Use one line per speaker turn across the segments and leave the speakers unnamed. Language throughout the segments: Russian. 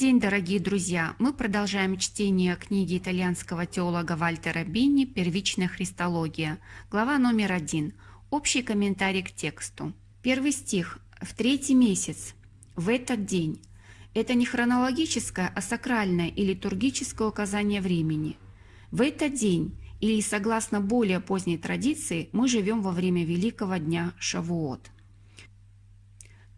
день, дорогие друзья! Мы продолжаем чтение книги итальянского теолога Вальтера Бинни «Первичная христология», глава номер один. Общий комментарий к тексту. Первый стих. «В третий месяц, в этот день». Это не хронологическое, а сакральное и литургическое указание времени. В этот день, или согласно более поздней традиции, мы живем во время Великого дня Шавуот.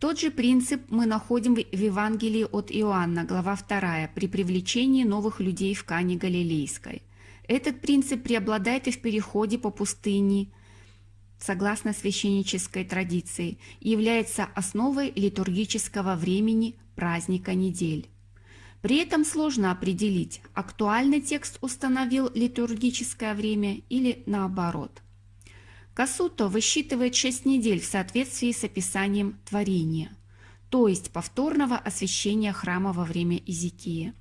Тот же принцип мы находим в Евангелии от Иоанна, глава 2, при привлечении новых людей в Кане Галилейской. Этот принцип преобладает и в переходе по пустыне, согласно священнической традиции, и является основой литургического времени праздника недель. При этом сложно определить, актуальный текст установил литургическое время или наоборот. Касуто высчитывает 6 недель в соответствии с описанием творения, то есть повторного освящения храма во время Изикии,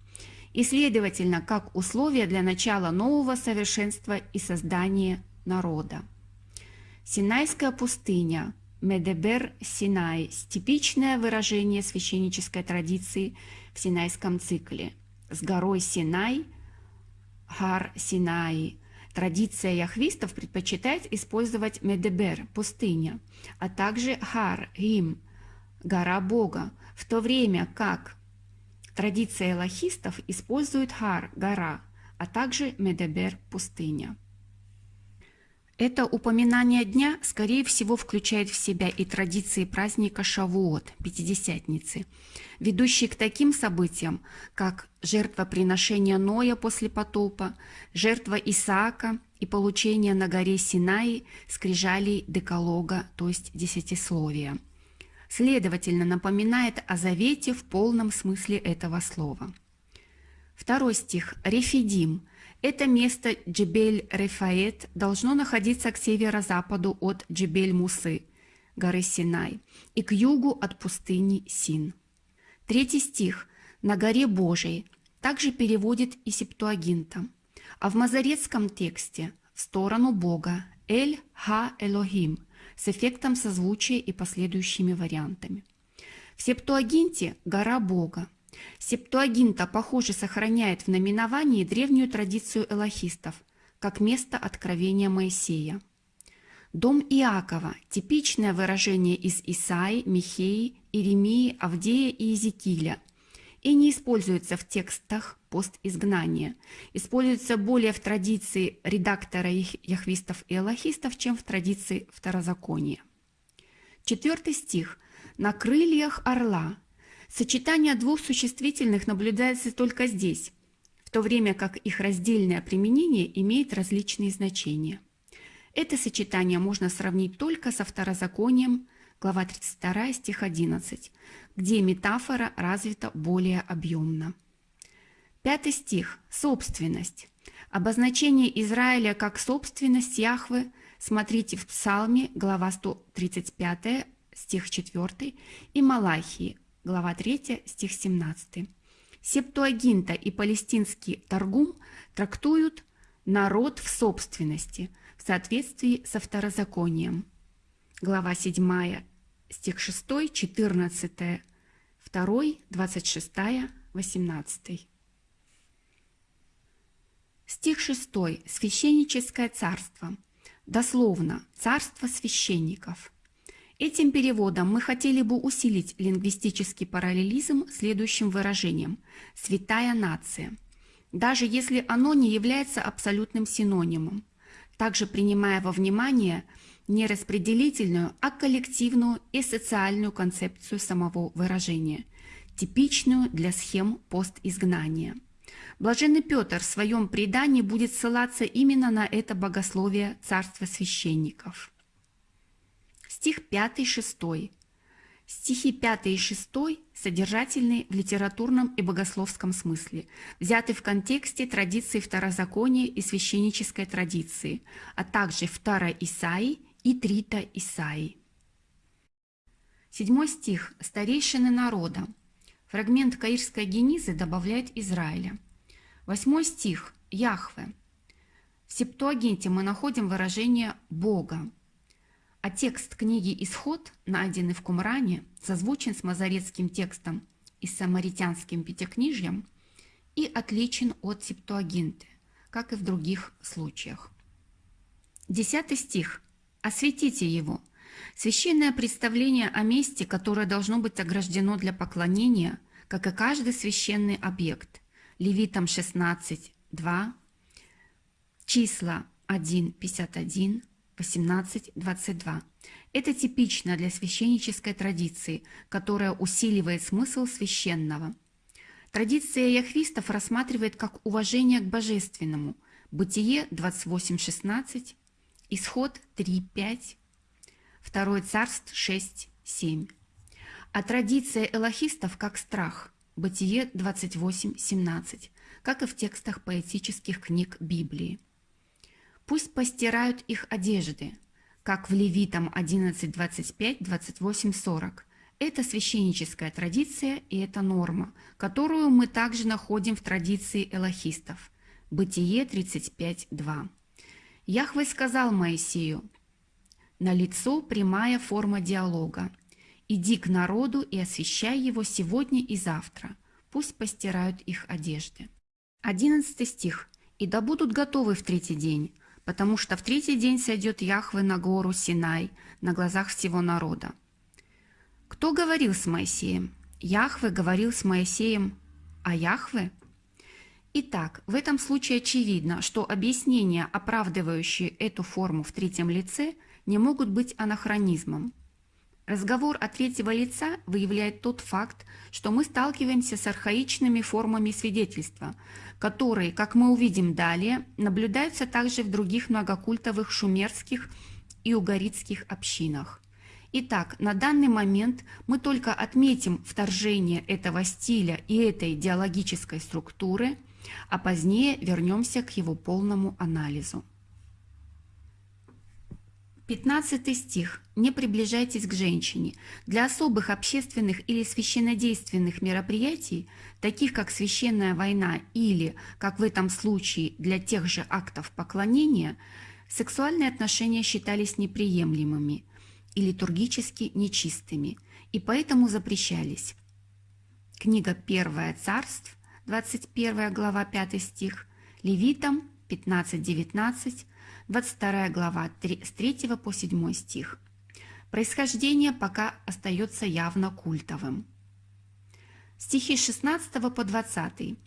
и, следовательно, как условие для начала нового совершенства и создания народа. Синайская пустыня, Медебер Синай – типичное выражение священнической традиции в Синайском цикле. С горой Синай – Хар Синай Традиция яхвистов предпочитает использовать Медебер – пустыня, а также Хар – Рим – гора Бога, в то время как традиция элохистов использует Хар – гора, а также Медебер – пустыня. Это упоминание дня, скорее всего, включает в себя и традиции праздника Шавуот, Пятидесятницы, ведущие к таким событиям, как жертвоприношение Ноя после потопа, жертва Исаака и получение на горе Синаи скрижалей Деколога, то есть Десятисловия. Следовательно, напоминает о завете в полном смысле этого слова. Второй стих. Рефидим – это место Джебель-Рефаэт должно находиться к северо-западу от Джебель-Мусы, горы Синай, и к югу от пустыни Син. Третий стих «На горе Божией» также переводит и Септуагинта, а в мазарецком тексте «в сторону Бога» «Эль-Ха-Элохим» с эффектом созвучия и последующими вариантами. В Септуагинте «Гора Бога» Септуагинта, похоже, сохраняет в наименовании древнюю традицию элохистов, как место откровения Моисея. Дом Иакова – типичное выражение из Исаи, Михеи, Иеремии, Авдея и Иезекииля и не используется в текстах постизгнания. Используется более в традиции редактора яхвистов и элохистов, чем в традиции второзакония. Четвертый стих. «На крыльях орла Сочетание двух существительных наблюдается только здесь, в то время как их раздельное применение имеет различные значения. Это сочетание можно сравнить только со второзаконием, глава 32, стих 11, где метафора развита более объемно. Пятый стих – собственность. Обозначение Израиля как собственность Яхвы смотрите в Псалме, глава 135, стих 4, и Малахии, глава 3, стих 17. Септуагинта и палестинский Таргум трактуют народ в собственности в соответствии со второзаконием. Глава 7, стих 6, 14, 2, 26, 18. Стих 6. Священническое царство. Дословно «царство священников». Этим переводом мы хотели бы усилить лингвистический параллелизм следующим выражением «святая нация», даже если оно не является абсолютным синонимом, также принимая во внимание не распределительную, а коллективную и социальную концепцию самого выражения, типичную для схем постизгнания. Блаженный Петр в своем предании будет ссылаться именно на это богословие царства священников. Стих 5-6. Стихи 5 и 6 содержательны в литературном и богословском смысле, взяты в контексте традиции второзакония и священнической традиции, а также втора Исаи и трита Исаи. Седьмой стих. Старейшины народа. Фрагмент Каирской генизы добавляет Израиля. Восьмой стих. Яхве. В Септуагинте мы находим выражение «Бога», а текст книги «Исход», найденный в Кумране, созвучен с мазарецким текстом и самаритянским пятикнижьем и отличен от септуагинты, как и в других случаях. Десятый стих. «Осветите его». Священное представление о месте, которое должно быть ограждено для поклонения, как и каждый священный объект. Левитам 16, 2, числа 1, 51, 18, 22. Это типично для священнической традиции, которая усиливает смысл священного. Традиция яхвистов рассматривает как уважение к божественному. Бытие 28.16, Исход 3.5, Второе царств 6.7. А традиция элохистов как страх. Бытие 28.17, как и в текстах поэтических книг Библии. Пусть постирают их одежды, как в Левитам 11.25, 28.40. Это священническая традиция и это норма, которую мы также находим в традиции элохистов. Бытие 35.2. Яхве сказал Моисею, «На лицо прямая форма диалога. Иди к народу и освящай его сегодня и завтра. Пусть постирают их одежды». 11 стих. «И да будут готовы в третий день, потому что в третий день сойдет Яхве на гору Синай на глазах всего народа. Кто говорил с Моисеем? Яхве говорил с Моисеем, а Яхве? Итак, в этом случае очевидно, что объяснения, оправдывающие эту форму в третьем лице, не могут быть анахронизмом. Разговор от третьего лица выявляет тот факт, что мы сталкиваемся с архаичными формами свидетельства, которые, как мы увидим далее, наблюдаются также в других многокультовых шумерских и угаритских общинах. Итак, на данный момент мы только отметим вторжение этого стиля и этой идеологической структуры, а позднее вернемся к его полному анализу. 15 стих. «Не приближайтесь к женщине. Для особых общественных или священнодейственных мероприятий, таких как священная война или, как в этом случае, для тех же актов поклонения, сексуальные отношения считались неприемлемыми и литургически нечистыми, и поэтому запрещались». Книга 1 Царств, 21 глава 5 стих, Левитам 15-19, 22 глава, с 3 по 7 стих. Происхождение пока остается явно культовым. Стихи 16 по 20.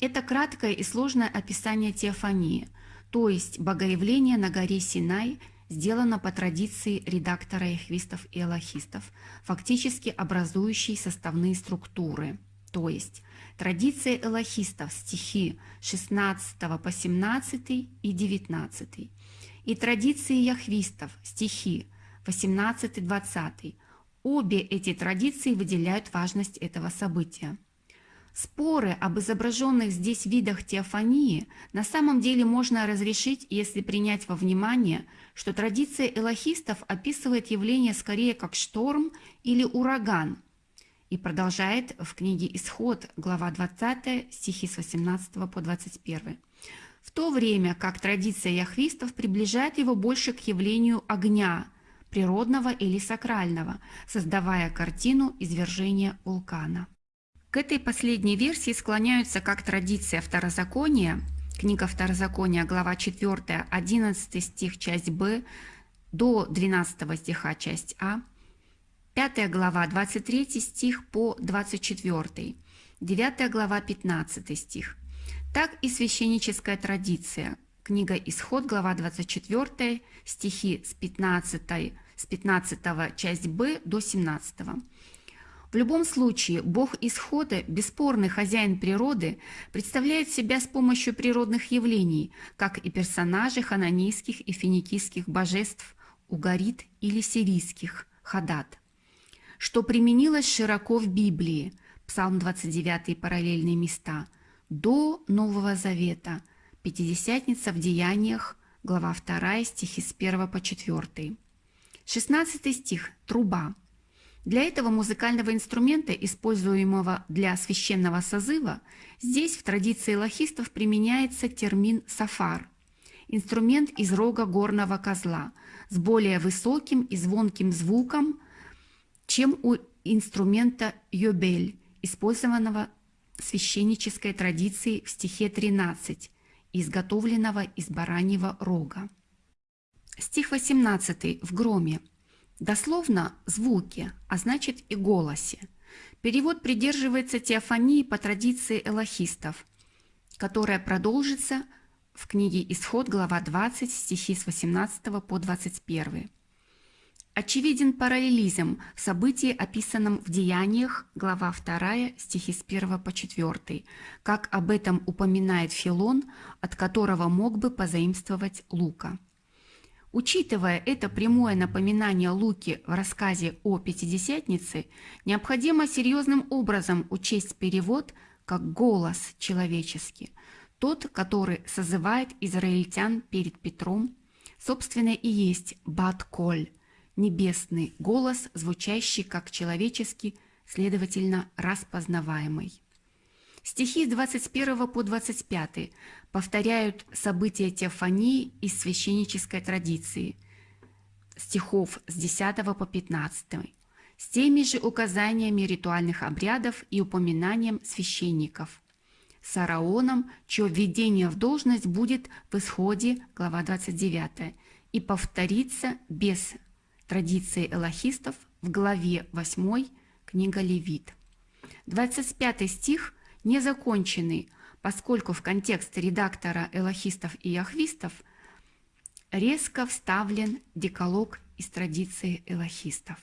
Это краткое и сложное описание теофании, то есть богоявление на горе Синай, сделано по традиции редактора эхвистов и аллахистов, фактически образующей составные структуры, то есть Традиция элохистов, стихи 16 по 17 и 19. И традиции яхвистов, стихи 18-20. Обе эти традиции выделяют важность этого события. Споры об изображенных здесь видах теофании на самом деле можно разрешить, если принять во внимание, что традиция элохистов описывает явление скорее как шторм или ураган – и продолжает в книге «Исход», глава 20, стихи с 18 по 21. В то время как традиция яхвистов приближает его больше к явлению огня, природного или сакрального, создавая картину извержения вулкана. К этой последней версии склоняются как традиция второзакония, книга Второзакония, глава 4, 11 стих, часть Б, до 12 стиха, часть А, 5 глава, 23 стих по 24, 9 глава, 15 стих. Так и священническая традиция. Книга Исход, глава 24, стихи с 15, с 15 часть Б до 17. В любом случае, Бог Исхода, бесспорный хозяин природы, представляет себя с помощью природных явлений, как и персонажи хананейских и финикийских божеств Угарит или сирийских Хадат что применилось широко в Библии, Псалм 29 параллельные места, до Нового Завета, Пятидесятница в Деяниях, глава 2, стихи с 1 по 4. 16 стих – труба. Для этого музыкального инструмента, используемого для священного созыва, здесь в традиции лохистов применяется термин «сафар» – инструмент из рога горного козла с более высоким и звонким звуком – чем у инструмента йобель использованного священнической традицией в стихе 13, изготовленного из бараньего рога. Стих 18 в громе. Дословно «звуки», а значит и «голосе». Перевод придерживается теофании по традиции элохистов, которая продолжится в книге «Исход», глава 20, стихи с 18 по 21. Очевиден параллелизм в событии, описанном в Деяниях, глава 2, стихи с 1 по 4, как об этом упоминает Филон, от которого мог бы позаимствовать Лука. Учитывая это прямое напоминание Луки в рассказе о Пятидесятнице, необходимо серьезным образом учесть перевод как голос человеческий, тот, который созывает израильтян перед Петром, собственно и есть Бат-Коль, небесный голос, звучащий как человеческий, следовательно, распознаваемый. Стихи с 21 по 25 повторяют события теофании из священнической традиции, стихов с 10 по 15, с теми же указаниями ритуальных обрядов и упоминанием священников. С Араоном, чье введение в должность будет в исходе, глава 29, и повторится без традиции элохистов в главе 8 книга Левит. 25 стих незаконченный, поскольку в контекст редактора элохистов и яхвистов резко вставлен декалог из традиции элохистов.